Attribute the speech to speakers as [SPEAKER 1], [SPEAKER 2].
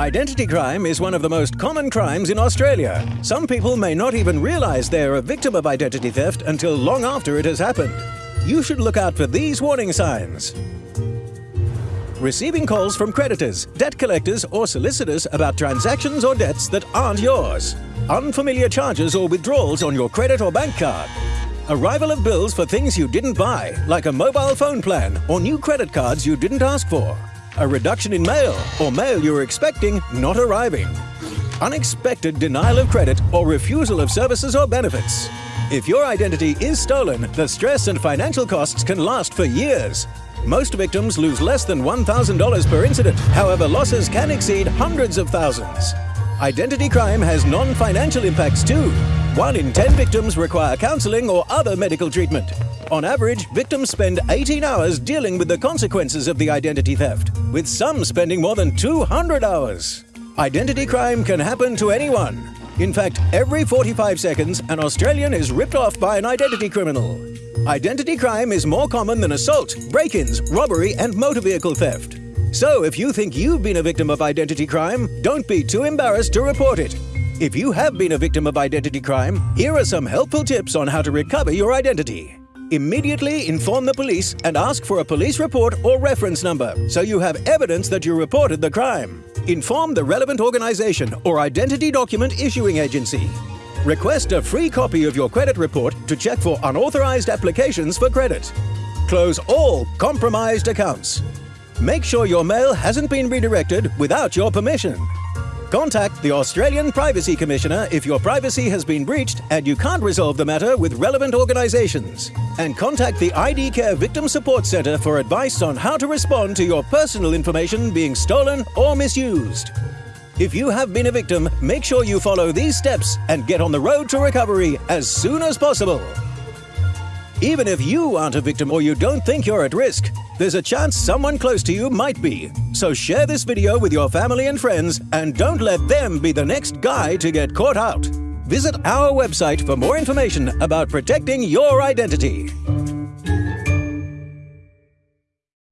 [SPEAKER 1] Identity crime is one of the most common crimes in Australia. Some people may not even realise they're a victim of identity theft until long after it has happened. You should look out for these warning signs. Receiving calls from creditors, debt collectors or solicitors about transactions or debts that aren't yours. Unfamiliar charges or withdrawals on your credit or bank card. Arrival of bills for things you didn't buy, like a mobile phone plan or new credit cards you didn't ask for a reduction in mail or mail you were expecting not arriving, unexpected denial of credit or refusal of services or benefits. If your identity is stolen, the stress and financial costs can last for years. Most victims lose less than $1,000 per incident. However, losses can exceed hundreds of thousands. Identity crime has non-financial impacts too. One in 10 victims require counseling or other medical treatment. On average, victims spend 18 hours dealing with the consequences of the identity theft, with some spending more than 200 hours. Identity crime can happen to anyone. In fact, every 45 seconds, an Australian is ripped off by an identity criminal. Identity crime is more common than assault, break-ins, robbery and motor vehicle theft. So if you think you've been a victim of identity crime, don't be too embarrassed to report it. If you have been a victim of identity crime, here are some helpful tips on how to recover your identity. Immediately inform the police and ask for a police report or reference number so you have evidence that you reported the crime. Inform the relevant organization or identity document issuing agency. Request a free copy of your credit report to check for unauthorized applications for credit. Close all compromised accounts. Make sure your mail hasn't been redirected without your permission. Contact the Australian Privacy Commissioner if your privacy has been breached and you can't resolve the matter with relevant organisations. And contact the IDCARE Victim Support Centre for advice on how to respond to your personal information being stolen or misused. If you have been a victim, make sure you follow these steps and get on the road to recovery as soon as possible. Even if you aren't a victim or you don't think you're at risk, there's a chance someone close to you might be. So share this video with your family and friends and don't let them be the next guy to get caught out. Visit our website for more information about protecting your identity.